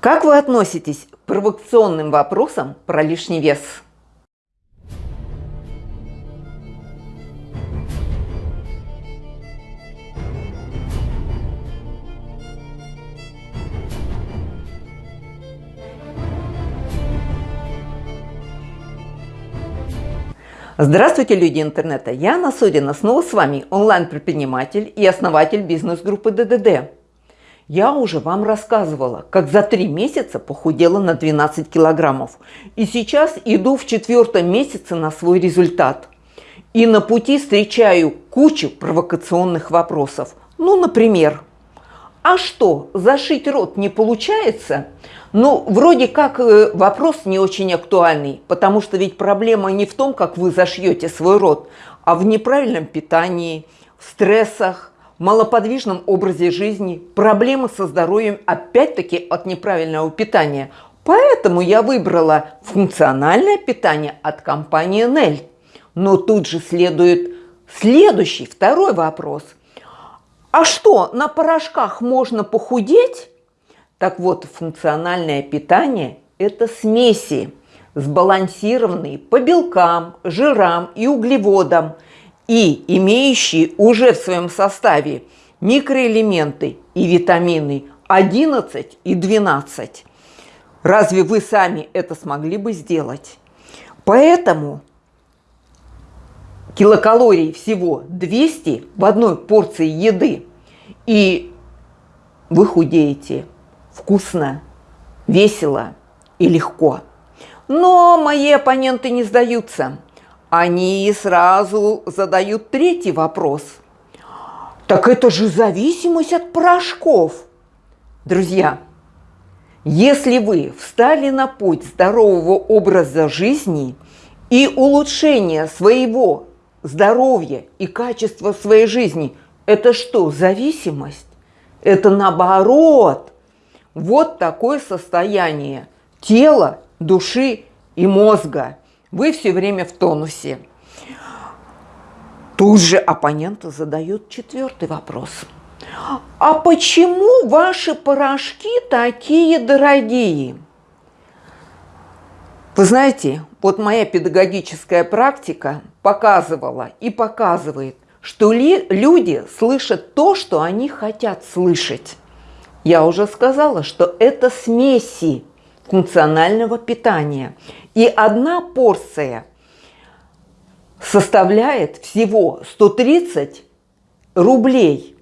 Как вы относитесь к провокационным вопросам про лишний вес? Здравствуйте, люди интернета! Я Анна Содина, снова с вами онлайн-предприниматель и основатель бизнес-группы ДДД. Я уже вам рассказывала, как за три месяца похудела на 12 килограммов. И сейчас иду в четвертом месяце на свой результат. И на пути встречаю кучу провокационных вопросов. Ну, например, а что, зашить рот не получается? Ну, вроде как э, вопрос не очень актуальный, потому что ведь проблема не в том, как вы зашьете свой рот, а в неправильном питании, в стрессах, малоподвижном образе жизни, проблемы со здоровьем опять-таки от неправильного питания. Поэтому я выбрала функциональное питание от компании Nel. Но тут же следует следующий, второй вопрос. А что, на порошках можно похудеть? Так вот, функциональное питание – это смеси, сбалансированные по белкам, жирам и углеводам и имеющие уже в своем составе микроэлементы и витамины 11 и 12. Разве вы сами это смогли бы сделать? Поэтому килокалорий всего 200 в одной порции еды, и вы худеете – вкусно, весело и легко. Но мои оппоненты не сдаются. Они сразу задают третий вопрос. Так это же зависимость от порошков. Друзья, если вы встали на путь здорового образа жизни и улучшения своего здоровья и качества своей жизни, это что, зависимость? Это наоборот – вот такое состояние тела, души и мозга. Вы все время в тонусе. Тут же оппоненты задают четвертый вопрос. А почему ваши порошки такие дорогие? Вы знаете, вот моя педагогическая практика показывала и показывает, что ли, люди слышат то, что они хотят слышать. Я уже сказала, что это смеси функционального питания. И одна порция составляет всего 130 рублей.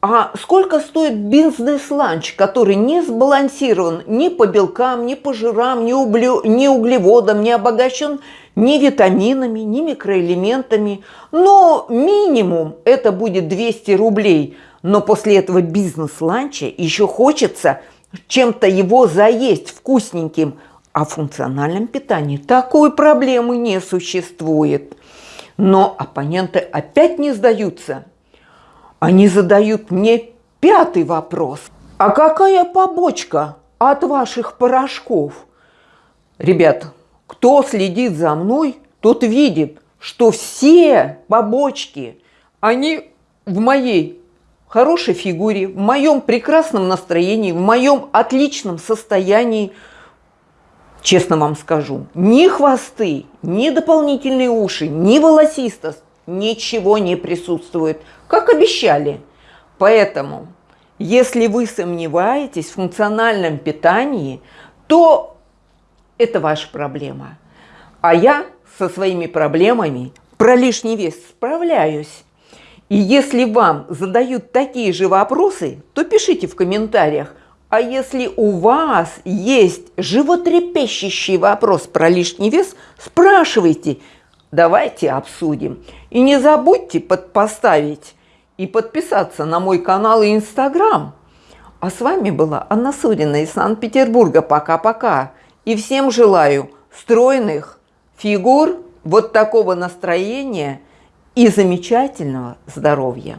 А сколько стоит бизнес-ланч, который не сбалансирован ни по белкам, ни по жирам, ни, углю, ни углеводам, не обогащен ни витаминами, ни микроэлементами. Но минимум это будет 200 рублей – но после этого бизнес-ланча еще хочется чем-то его заесть вкусненьким, а в функциональном питании такой проблемы не существует. Но оппоненты опять не сдаются. Они задают мне пятый вопрос. А какая побочка от ваших порошков? Ребят, кто следит за мной, тот видит, что все побочки, они в моей хорошей фигуре, в моем прекрасном настроении, в моем отличном состоянии, честно вам скажу, ни хвосты, ни дополнительные уши, ни волосистость, ничего не присутствует, как обещали. Поэтому, если вы сомневаетесь в функциональном питании, то это ваша проблема. А я со своими проблемами про лишний вес справляюсь. И если вам задают такие же вопросы, то пишите в комментариях. А если у вас есть животрепещущий вопрос про лишний вес, спрашивайте. Давайте обсудим. И не забудьте подпоставить и подписаться на мой канал и инстаграм. А с вами была Анна Судина из Санкт-Петербурга. Пока-пока. И всем желаю стройных фигур, вот такого настроения – и замечательного здоровья.